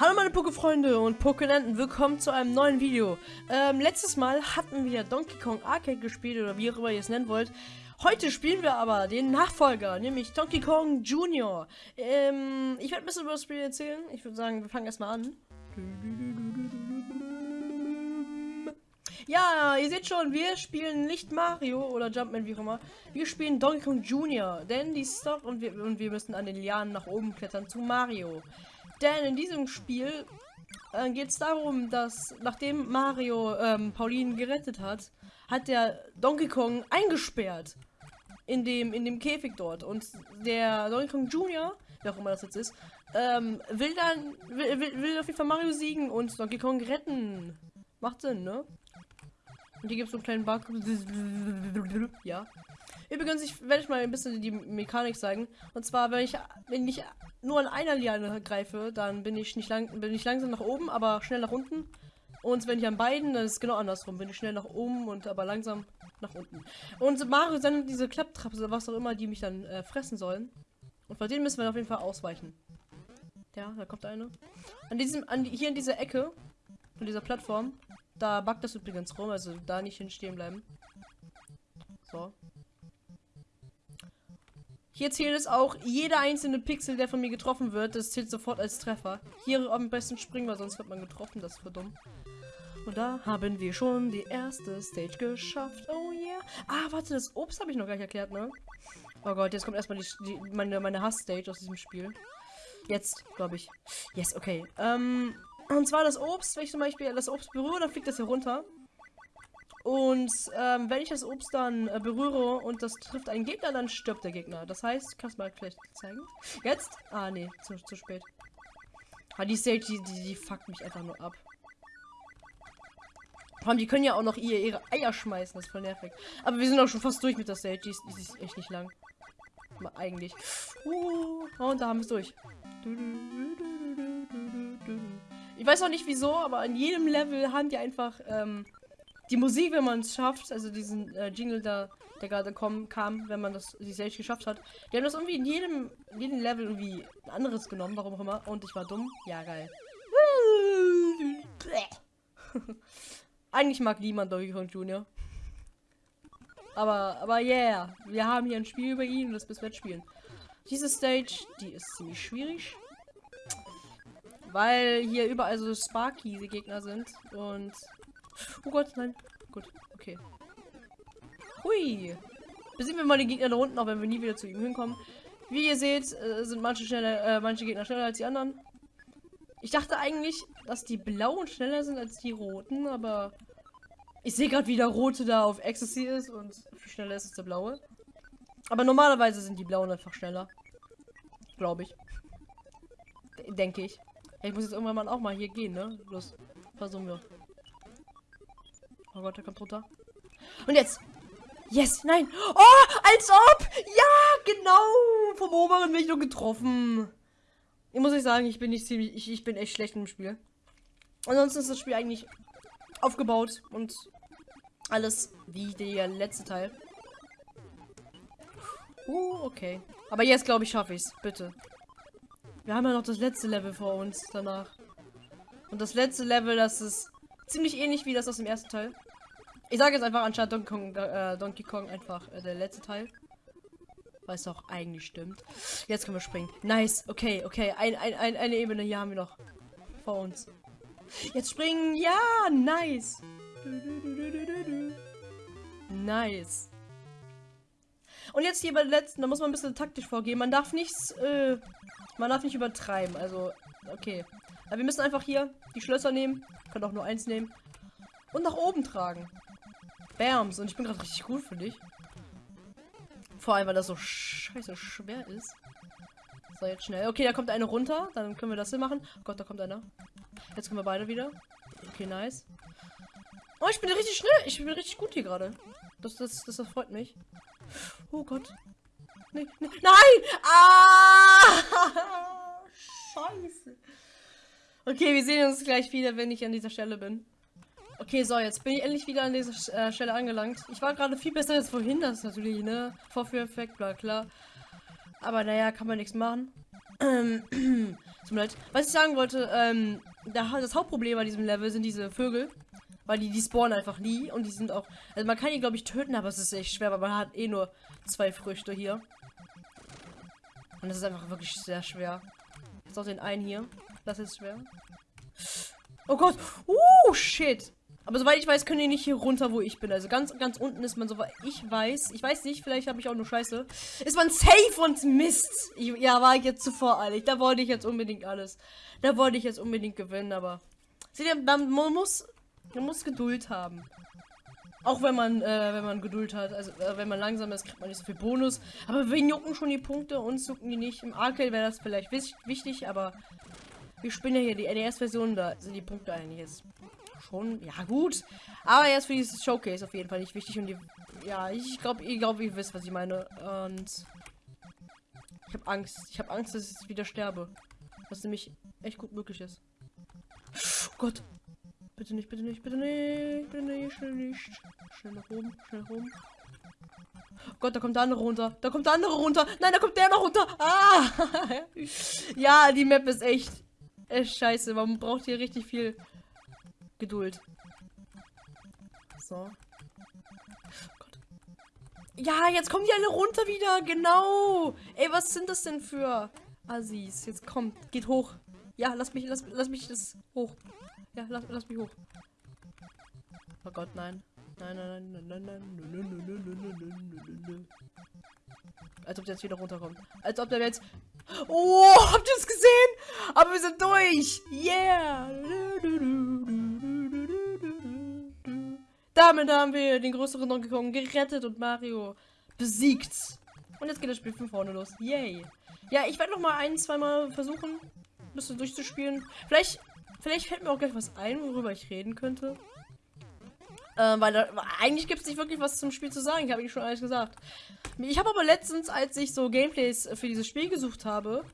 Hallo meine Poké-Freunde und Pokénenten, willkommen zu einem neuen Video. Ähm, letztes Mal hatten wir Donkey Kong Arcade gespielt oder wie auch immer ihr es nennen wollt. Heute spielen wir aber den Nachfolger, nämlich Donkey Kong Junior. Ähm, ich werde ein bisschen über das Spiel erzählen. Ich würde sagen, wir fangen erstmal an. Ja, ihr seht schon, wir spielen nicht Mario oder Jumpman, wie auch immer. Wir spielen Donkey Kong Junior, denn die Stock und wir, und wir müssen an den Lianen nach oben klettern zu Mario. Denn in diesem Spiel äh, geht es darum, dass nachdem Mario ähm, Pauline gerettet hat, hat der Donkey Kong eingesperrt in dem in dem Käfig dort und der Donkey Kong Junior, wer auch immer das jetzt ist, ähm, will dann will, will, will auf jeden Fall Mario siegen und Donkey Kong retten. Macht Sinn, ne? Und hier gibt es so einen kleinen Bug. Ja. Übrigens, ich werde ich mal ein bisschen die Mechanik zeigen. Und zwar, wenn ich, wenn ich nur an einer Liane greife, dann bin ich nicht lang, bin ich langsam nach oben, aber schnell nach unten. Und wenn ich an beiden, dann ist es genau andersrum. Bin ich schnell nach oben und aber langsam nach unten. Und Mario sendet diese Klapptrappe oder was auch immer, die mich dann äh, fressen sollen. Und vor denen müssen wir auf jeden Fall ausweichen. Ja, da kommt eine. An diesem, an die, hier in dieser Ecke von dieser Plattform, da backt das übrigens rum, also da nicht hinstehen bleiben. So. Hier zählt es auch, jeder einzelne Pixel, der von mir getroffen wird, das zählt sofort als Treffer. Hier am besten springen, weil sonst wird man getroffen, das ist dumm. Und da haben wir schon die erste Stage geschafft. Oh yeah. Ah, warte, das Obst habe ich noch gar nicht erklärt, ne? Oh Gott, jetzt kommt erstmal die, die, meine, meine Hass-Stage aus diesem Spiel. Jetzt, glaube ich. Yes, okay. Ähm, und zwar das Obst, wenn ich zum Beispiel das Obst berühre, dann fliegt das hier runter. Und ähm, wenn ich das Obst dann äh, berühre und das trifft einen Gegner, dann stirbt der Gegner. Das heißt, kannst du mal vielleicht zeigen? Jetzt? Ah, nee, zu, zu spät. Ah, die Stage, die, die, fuckt mich einfach nur ab. Vor die können ja auch noch ihr, ihre Eier schmeißen, das ist voll nervig. Aber wir sind auch schon fast durch mit der Stage, die ist, die ist echt nicht lang. Mal eigentlich. Uh, und da haben wir es durch. Ich weiß auch nicht wieso, aber in jedem Level haben die einfach ähm, die Musik, wenn man es schafft, also diesen äh, Jingle da, der gerade kam, wenn man das die Stage geschafft hat. Die haben das irgendwie in jedem, jedem Level irgendwie ein anderes genommen, warum auch immer. Und ich war dumm. Ja, geil. Eigentlich mag niemand Donkey Kong Jr. Aber, aber yeah, wir haben hier ein Spiel über ihn und das müssen wir jetzt spielen. Diese Stage, die ist ziemlich schwierig. Weil hier überall so Sparky Gegner sind und Oh Gott, nein. Gut, okay. Hui. Besiegen wir mal den Gegner da unten, auch wenn wir nie wieder zu ihm hinkommen. Wie ihr seht, äh, sind manche, schneller, äh, manche Gegner schneller als die anderen. Ich dachte eigentlich, dass die blauen schneller sind als die roten, aber ich sehe gerade, wie der rote da auf Ecstasy ist und viel schneller ist als der blaue. Aber normalerweise sind die blauen einfach schneller. Glaube ich. Denke ich. Ich muss jetzt irgendwann mal auch mal hier gehen, ne? Los, versuchen wir. Oh Gott, der kommt runter. Und jetzt. Yes, nein. Oh, als ob. Ja, genau. Vom oberen bin ich nur getroffen. Ich muss ich sagen, ich bin nicht ziemlich, ich, ich bin echt schlecht im Spiel. Ansonsten ist das Spiel eigentlich aufgebaut und alles wie der letzte Teil. Uh, okay. Aber jetzt glaube ich schaffe ich es. Bitte. Wir haben ja noch das letzte Level vor uns danach. Und das letzte Level, das ist ziemlich ähnlich wie das aus dem ersten Teil. Ich sage jetzt einfach anstatt Donkey Kong, äh, Donkey Kong einfach äh, der letzte Teil. Weil es auch eigentlich stimmt. Jetzt können wir springen. Nice. Okay, okay. Ein, ein, ein, eine Ebene hier haben wir noch. Vor uns. Jetzt springen. Ja, nice. Nice. Und jetzt hier bei der letzten, da muss man ein bisschen taktisch vorgehen. Man darf nichts, äh, man darf nicht übertreiben. Also, okay. Aber wir müssen einfach hier die Schlösser nehmen. Können auch nur eins nehmen. Und nach oben tragen. Bams. Und ich bin gerade richtig gut für dich. Vor allem, weil das so scheiße schwer ist. So, jetzt schnell. Okay, da kommt eine runter. Dann können wir das hier machen. Oh Gott, da kommt einer. Jetzt kommen wir beide wieder. Okay, nice. Oh, ich bin richtig schnell. Ich bin richtig gut hier gerade. Das, das, das, das freut mich. Oh Gott. Nee, nee. Nein! Ah! Scheiße. Okay, wir sehen uns gleich wieder, wenn ich an dieser Stelle bin. Okay, so, jetzt bin ich endlich wieder an dieser äh, Stelle angelangt. Ich war gerade viel besser als vorhin, das ist natürlich, ne? Vorführeffekt, bla klar. Aber naja, kann man nichts machen. Ähm, mir leid. Was ich sagen wollte, ähm, das Hauptproblem bei diesem Level sind diese Vögel. Weil die, die spawnen einfach nie und die sind auch. Also man kann die, glaube ich, töten, aber es ist echt schwer, weil man hat eh nur zwei Früchte hier. Und das ist einfach wirklich sehr schwer. Jetzt auch den einen hier. Das ist schwer. Oh Gott. Uh, shit. Aber soweit ich weiß, können die nicht hier runter, wo ich bin. Also ganz, ganz unten ist man, soweit ich weiß. Ich weiß nicht, vielleicht habe ich auch nur Scheiße. Ist man safe und Mist. Ich, ja, war ich jetzt zu voreilig. Da wollte ich jetzt unbedingt alles. Da wollte ich jetzt unbedingt gewinnen, aber. Seht ihr, man muss, man muss Geduld haben. Auch wenn man, äh, wenn man Geduld hat, also äh, wenn man langsam ist, kriegt man nicht so viel Bonus. Aber wir jucken schon die Punkte, uns jucken die nicht. Im Arcade wäre das vielleicht wichtig, aber wir spielen ja hier die NES-Version, da sind die Punkte eigentlich jetzt schon, ja gut. Aber jetzt für dieses Showcase auf jeden Fall nicht wichtig und die, ja, ich glaube, ihr glaubt, ihr wisst, was ich meine. Und ich habe Angst. Ich habe Angst, dass ich wieder sterbe. Was nämlich echt gut möglich ist. Oh Gott. Bitte nicht, bitte nicht, bitte nicht, bitte nicht, schnell nicht. Schnell nach oben, schnell nach oben. Oh Gott, da kommt der andere runter. Da kommt der andere runter. Nein, da kommt der noch runter. Ah! ja, die Map ist echt, echt scheiße. Man braucht hier richtig viel Geduld. So. Oh Gott. Ja, jetzt kommen die alle runter wieder. Genau. Ey, was sind das denn für Assis? Jetzt kommt. Geht hoch. Ja, lass mich, lass, lass mich das hoch. Ja, lass, lass mich hoch. Oh Gott, nein. Nein, nein, nein, nein, nein, nein, Als ob der jetzt wieder runterkommt. Als ob der jetzt... Oh, habt ihr es gesehen? Aber wir sind durch. Yeah. Damit haben wir den größeren Donkey Kong gerettet und Mario besiegt. Und jetzt geht das Spiel von vorne los. Yay. Ja, ich werde noch mal ein, zweimal versuchen, ein bisschen durchzuspielen. Vielleicht Vielleicht fällt mir auch gleich was ein, worüber ich reden könnte. Ähm, weil da, eigentlich gibt es nicht wirklich was zum Spiel zu sagen. Ich habe ich schon alles gesagt. Ich habe aber letztens, als ich so Gameplays für dieses Spiel gesucht habe,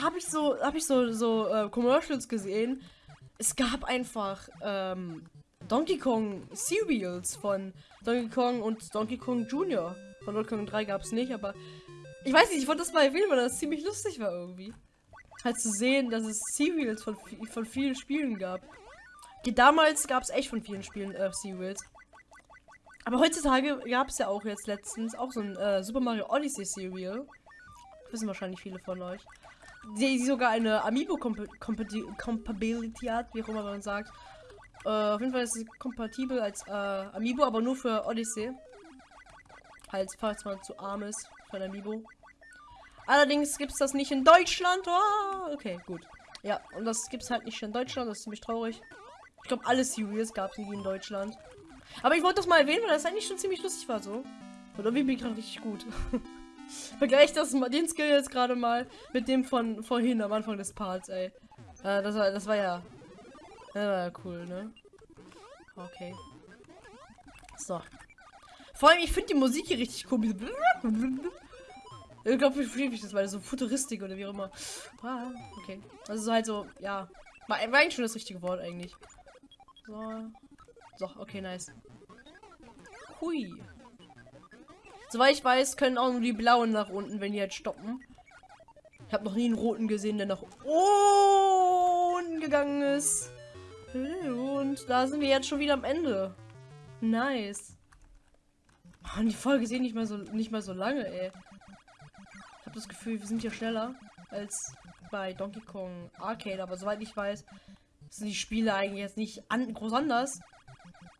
habe ich so habe ich so so äh, Commercials gesehen. Es gab einfach ähm, Donkey Kong Serials von Donkey Kong und Donkey Kong Jr. Von Donkey Kong 3 gab es nicht, aber ich weiß nicht, ich wollte das mal erwähnen, weil das ziemlich lustig war irgendwie halt zu sehen, dass es Serials von, von vielen Spielen gab. Die damals gab es echt von vielen Spielen äh, Serials. Aber heutzutage gab es ja auch jetzt letztens auch so ein äh, Super Mario Odyssey Serial. Wissen wahrscheinlich viele von euch. Die, die sogar eine Amiibo Compatibility hat, wie auch immer man sagt. Äh, auf jeden Fall ist es kompatibel als äh, Amiibo, aber nur für Odyssey. Halt, falls man zu arm ist für ein Amiibo. Allerdings gibt es das nicht in Deutschland. Oh, okay, gut. Ja, und das gibt es halt nicht in Deutschland. Das ist ziemlich traurig. Ich glaube, alle Series gab es nie in Deutschland. Aber ich wollte das mal erwähnen, weil das eigentlich schon ziemlich lustig war so. Und irgendwie bin ich gerade richtig gut. Vergleich das mal, den Skill jetzt gerade mal mit dem von vorhin am Anfang des Parts, ey. Äh, das war, das war ja, ja cool, ne? Okay. So. Vor allem, ich finde die Musik hier richtig cool. Ich glaube, wie ich das, weil so Futuristik oder wie auch immer. Okay. Also so halt so, ja. War eigentlich schon das richtige Wort eigentlich. So. So, okay, nice. Hui. Soweit ich weiß, können auch nur die blauen nach unten, wenn die halt stoppen. Ich habe noch nie einen roten gesehen, der nach unten gegangen ist. Und da sind wir jetzt schon wieder am Ende. Nice. Oh, die Folge ist eh nicht mal so nicht mal so lange, ey habe das Gefühl, wir sind hier schneller als bei Donkey Kong Arcade, aber soweit ich weiß, sind die Spiele eigentlich jetzt nicht an groß anders.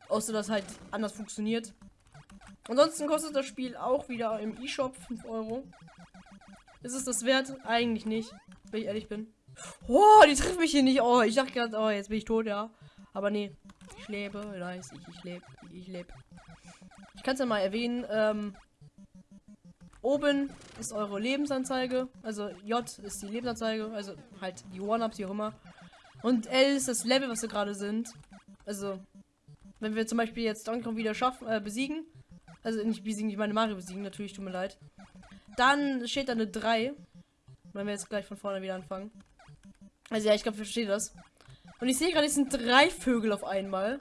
Außer dass halt anders funktioniert. Ansonsten kostet das Spiel auch wieder im E-Shop 5 Euro. Ist es das wert? Eigentlich nicht, wenn ich ehrlich bin. Oh, die trifft mich hier nicht. Oh, ich dachte gerade, oh, jetzt bin ich tot, ja. Aber nee, ich lebe, nice, ich, ich lebe, ich lebe. Ich kann es ja mal erwähnen, ähm, Oben ist eure Lebensanzeige. Also J ist die Lebensanzeige. Also halt die One-Ups, wie auch immer. Und L ist das Level, was wir gerade sind. Also, wenn wir zum Beispiel jetzt Donkey Kong wieder schaffen, äh, besiegen. Also nicht besiegen, ich meine Mario besiegen, natürlich, tut mir leid. Dann steht da eine 3. Wenn wir jetzt gleich von vorne wieder anfangen. Also ja, ich glaube, ich verstehe das. Und ich sehe gerade, es sind drei Vögel auf einmal.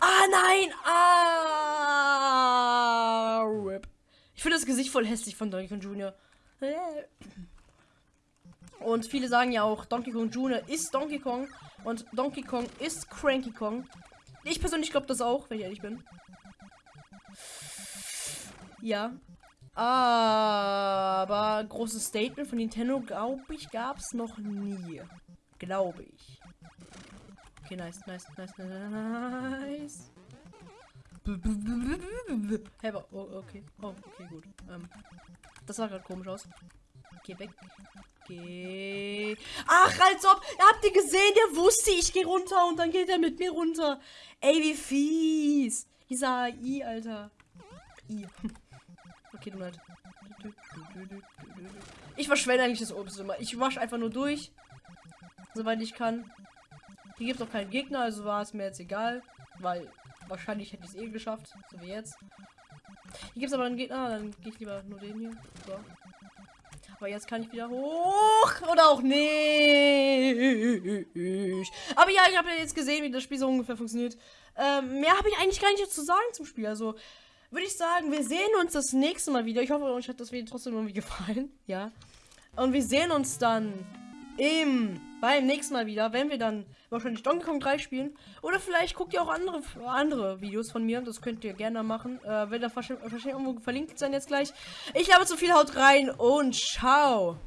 Ah, nein! Ah! Rip. Ich finde das Gesicht voll hässlich von Donkey Kong Jr. Und viele sagen ja auch, Donkey Kong Jr. ist Donkey Kong und Donkey Kong ist Cranky Kong. Ich persönlich glaube das auch, wenn ich ehrlich bin. Ja. Aber großes Statement von Nintendo, glaube ich, gab es noch nie. Glaube ich. Okay, nice, nice, nice, nice. Hey, oh, okay. Oh, okay, gut. Ähm, das sah gerade komisch aus. Geh weg. Geh. Ach, als ob. Habt ihr gesehen? Der wusste, ich gehe runter und dann geht er mit mir runter. Ey, wie fies. Dieser I, Alter. I. Du halt. Ich verschwende eigentlich das Obst immer. Ich wasche einfach nur durch. Soweit ich kann. Hier gibt es auch keinen Gegner, also war es mir jetzt egal. Weil wahrscheinlich hätte ich es eh geschafft. So wie jetzt. Hier gibt es aber einen Gegner, dann gehe ich lieber nur den hier. So. Aber jetzt kann ich wieder hoch. Oder auch nicht. Aber ja, ich habe ja jetzt gesehen, wie das Spiel so ungefähr funktioniert. Ähm, mehr habe ich eigentlich gar nicht zu sagen zum Spiel. Also würde ich sagen, wir sehen uns das nächste Mal wieder. Ich hoffe, euch hat das Video trotzdem irgendwie gefallen. Ja. Und wir sehen uns dann im beim nächsten Mal wieder, wenn wir dann wahrscheinlich Donkey Kong 3 spielen. Oder vielleicht guckt ihr auch andere andere Videos von mir. Das könnt ihr gerne machen. Äh, wird da wahrscheinlich irgendwo verlinkt sein jetzt gleich. Ich habe zu viel, haut rein und ciao.